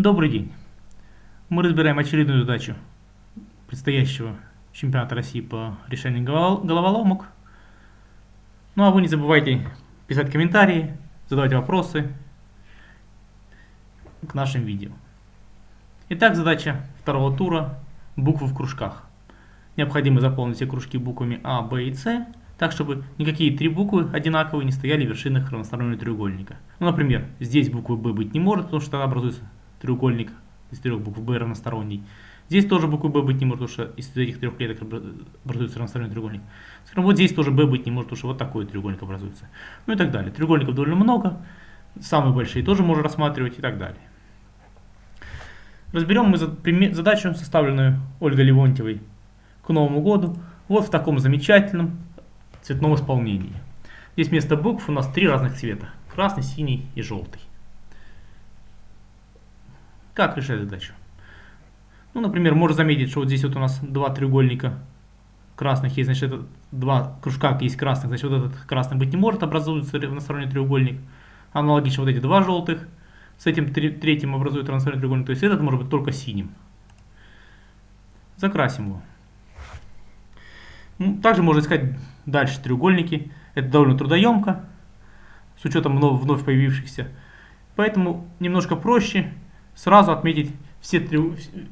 Добрый день. Мы разбираем очередную задачу предстоящего чемпионата России по решению головоломок. Ну а вы не забывайте писать комментарии, задавать вопросы к нашим видео. Итак, задача второго тура – буквы в кружках. Необходимо заполнить все кружки буквами А, Б и С, так чтобы никакие три буквы одинаковые не стояли в вершинах равностороннего треугольника. Ну, например, здесь буквы Б быть не может, потому что тогда образуется треугольник из трех букв Б равносторонний. Здесь тоже буквы Б быть не может, потому что из этих трех клеток образуется равносторонний треугольник. Скажем, вот здесь тоже Б быть не может, потому что вот такой треугольник образуется. Ну и так далее. Треугольников довольно много. Самые большие тоже можно рассматривать и так далее. Разберем мы задачу, составленную Ольгой Левонтьевой к Новому году. Вот в таком замечательном цветном исполнении. Здесь вместо букв у нас три разных цвета. Красный, синий и желтый. Как решать задачу? Ну, например, можно заметить, что вот здесь вот у нас два треугольника красных есть, значит, это два кружка есть красных, значит, вот этот красный быть не может, образуется равносторонний треугольник. Аналогично вот эти два желтых, с этим третьим образует равносторонний треугольник, то есть этот может быть только синим. Закрасим его. Ну, также можно искать дальше треугольники. Это довольно трудоемко, с учетом вновь, появившихся. Поэтому немножко проще сразу отметить все три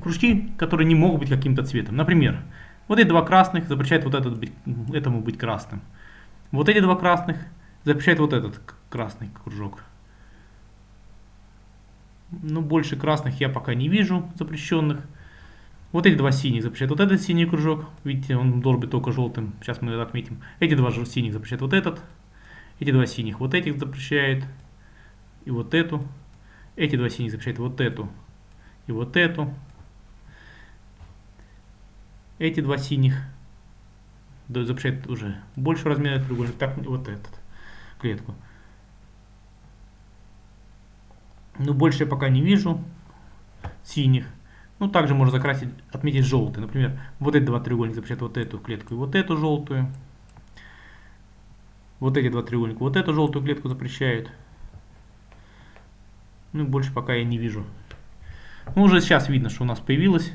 кружки, которые не могут быть каким-то цветом. Например, вот эти два красных запрещают вот этот этому быть красным. Вот эти два красных запрещают вот этот красный кружок. Ну, больше красных я пока не вижу запрещенных. Вот эти два синих запрещают вот этот синий кружок. Видите, он должен быть только желтым. Сейчас мы это отметим. Эти два синих запрещают вот этот. Эти два синих вот этих запрещают. И вот эту. Эти два синих запрещают вот эту и вот эту. Эти два синих запрещают уже больше размера треугольника, так вот этот клетку. Ну, больше я пока не вижу синих. Ну, также можно закрасить, отметить желтый. Например, вот эти два треугольника запрещают вот эту клетку и вот эту желтую. Вот эти два треугольника вот эту желтую клетку запрещают. Ну, больше пока я не вижу. Ну, уже сейчас видно, что у нас появилось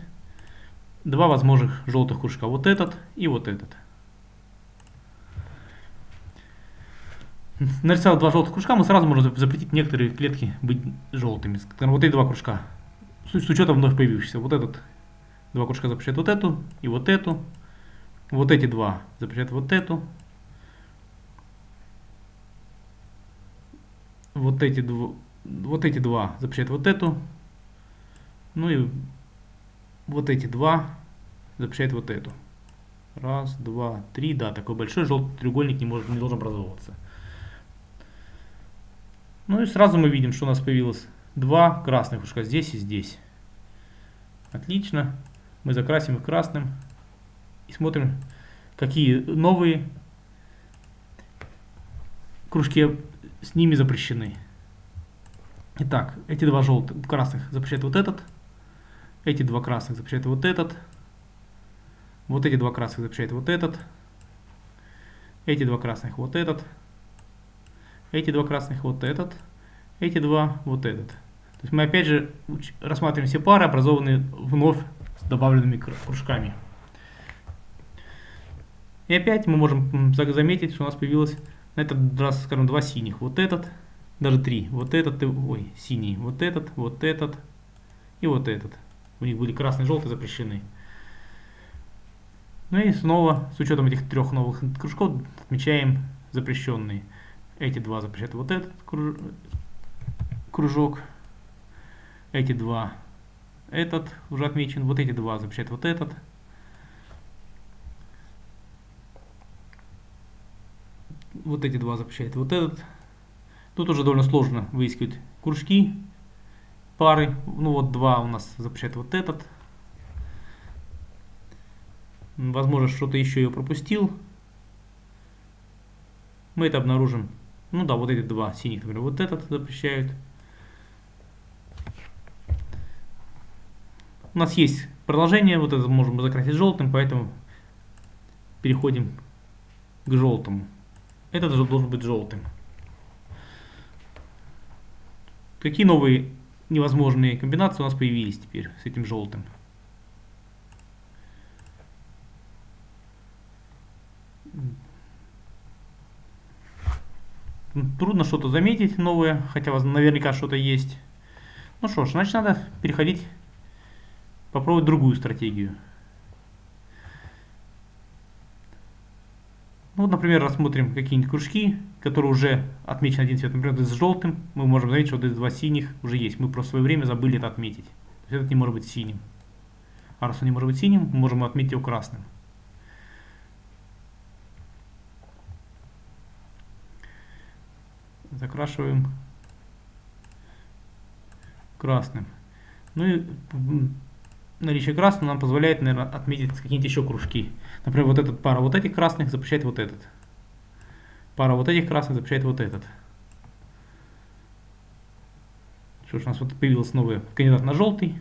два возможных желтых кружка. Вот этот и вот этот. Нарисовав два желтых кружка, мы сразу можем запретить некоторые клетки быть желтыми. Вот эти два кружка. С учетом вновь появившихся. Вот этот два кружка запрещают вот эту и вот эту. Вот эти два запрещают вот эту. Вот эти два вот эти два запрещают вот эту. Ну и вот эти два запрещают вот эту. Раз, два, три. Да, такой большой желтый треугольник не, может, не должен образовываться. Ну и сразу мы видим, что у нас появилось два красных кружка здесь и здесь. Отлично. Мы закрасим их красным. И смотрим, какие новые кружки с ними запрещены. Итак, эти два желтых, красных запрещают вот этот. Эти два красных запрещают вот этот. Вот эти два красных запрещают вот этот. Эти два красных вот этот. Эти два красных вот этот. Эти два вот этот. То есть мы опять же рассматриваем все пары, образованные вновь с добавленными кружками. И опять мы можем заметить, что у нас появилось на этот раз, скажем, два синих. Вот этот даже три. Вот этот, ой, синий, вот этот, вот этот и вот этот. У них были красный и желтый запрещены. Ну и снова, с учетом этих трех новых кружков, отмечаем запрещенные. Эти два запрещают вот этот кружок. Эти два этот уже отмечен. Вот эти два запрещают вот этот. Вот эти два запрещают вот этот. Тут уже довольно сложно выискивать кружки, пары. Ну вот два у нас запрещает вот этот. Возможно, что-то еще я пропустил. Мы это обнаружим. Ну да, вот эти два синих, например, вот этот запрещают. У нас есть продолжение, вот это можем закрасить желтым, поэтому переходим к желтому. Этот же должен быть желтым. Какие новые невозможные комбинации у нас появились теперь с этим желтым. Трудно что-то заметить новое, хотя наверняка что-то есть. Ну что ж, значит надо переходить, попробовать другую стратегию. Ну, вот, например, рассмотрим какие-нибудь кружки, которые уже отмечены один цвет. Например, с желтым мы можем заметить, что эти два синих уже есть. Мы просто в свое время забыли это отметить. То есть этот не может быть синим. А раз он не может быть синим, мы можем отметить его красным. Закрашиваем красным. Ну и наличие красного нам позволяет, наверное, отметить какие-нибудь еще кружки. Например, вот этот пара вот этих красных запрещает вот этот. Пара вот этих красных запрещает вот этот. Что ж, у нас вот появился новый кандидат на желтый.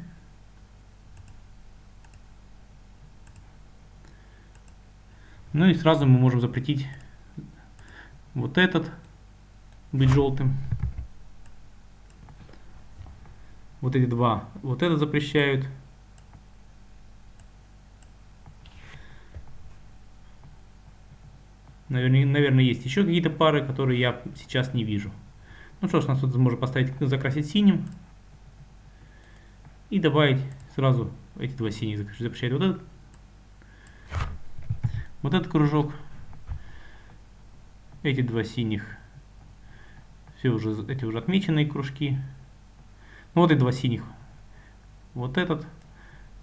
Ну и сразу мы можем запретить вот этот быть желтым. Вот эти два. Вот это запрещают. Наверное, есть еще какие-то пары, которые я сейчас не вижу. Ну что ж, нас тут можно поставить, закрасить синим. И добавить сразу эти два синих запрещать. Вот этот, вот этот кружок. Эти два синих. Все уже, эти уже отмеченные кружки. Ну вот и два синих. Вот этот.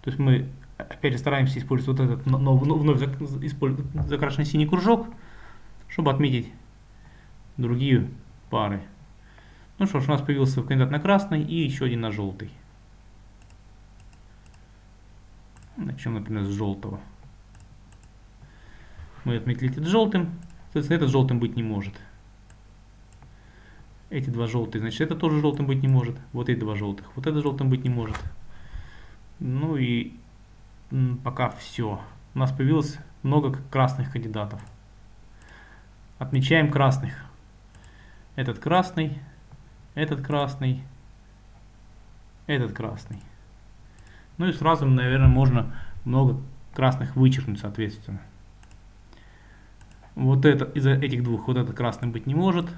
То есть мы опять же стараемся использовать вот этот но, вновь закрашенный синий кружок чтобы отметить другие пары. Ну что ж, у нас появился кандидат на красный и еще один на желтый. Начнем, например, с желтого. Мы отметили этот желтым. Соответственно, этот желтым быть не может. Эти два желтые, значит, это тоже желтым быть не может. Вот эти два желтых. Вот это желтым быть не может. Ну и пока все. У нас появилось много красных кандидатов. Отмечаем красных. Этот красный, этот красный, этот красный. Ну и сразу, наверное, можно много красных вычеркнуть, соответственно. Вот это из этих двух, вот этот красный быть не может.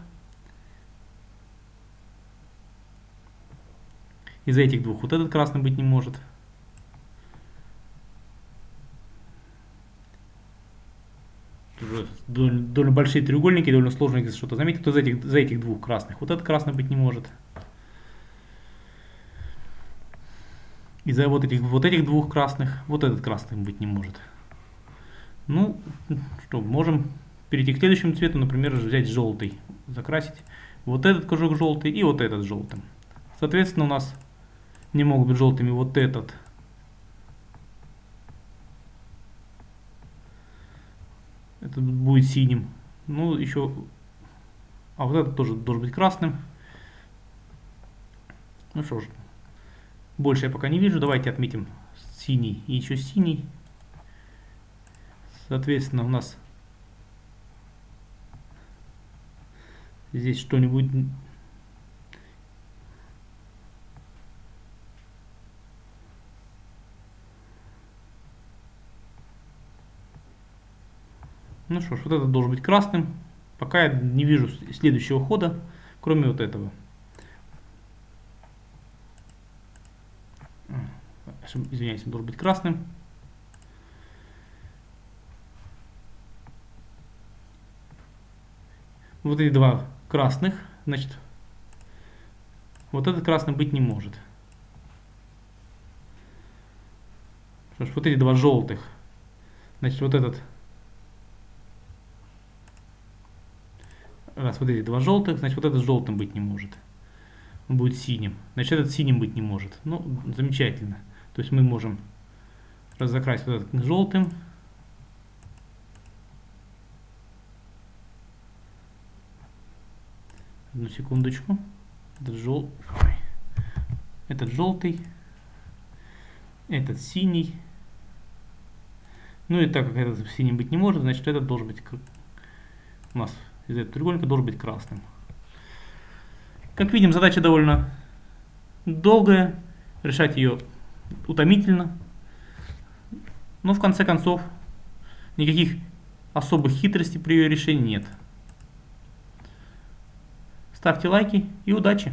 Из этих двух вот этот красный быть не может. Довольно, большие треугольники, довольно сложно их что-то заметить, то за этих, за этих двух красных. Вот этот красный быть не может. И за вот этих, вот этих двух красных, вот этот красный быть не может. Ну, что, можем перейти к следующему цвету, например, взять желтый, закрасить вот этот кружок желтый и вот этот желтым. Соответственно, у нас не могут быть желтыми вот этот это будет синим. Ну, еще... А вот этот тоже должен быть красным. Ну что ж, больше я пока не вижу. Давайте отметим синий и еще синий. Соответственно, у нас здесь что-нибудь Ну что ж, вот этот должен быть красным. Пока я не вижу следующего хода, кроме вот этого. Извиняюсь, он должен быть красным. Вот эти два красных, значит, вот этот красный быть не может. Что ж, вот эти два желтых, значит, вот этот вот эти два желтых, значит вот этот желтым быть не может. Он будет синим. Значит этот синим быть не может. Ну, замечательно. То есть мы можем разокрасить вот этот желтым. Одну секундочку. Этот, жел... этот желтый. Этот синий. Ну и так как этот синим быть не может, значит этот должен быть у нас из этого треугольника должен быть красным. Как видим, задача довольно долгая, решать ее утомительно. Но в конце концов никаких особых хитростей при ее решении нет. Ставьте лайки и удачи!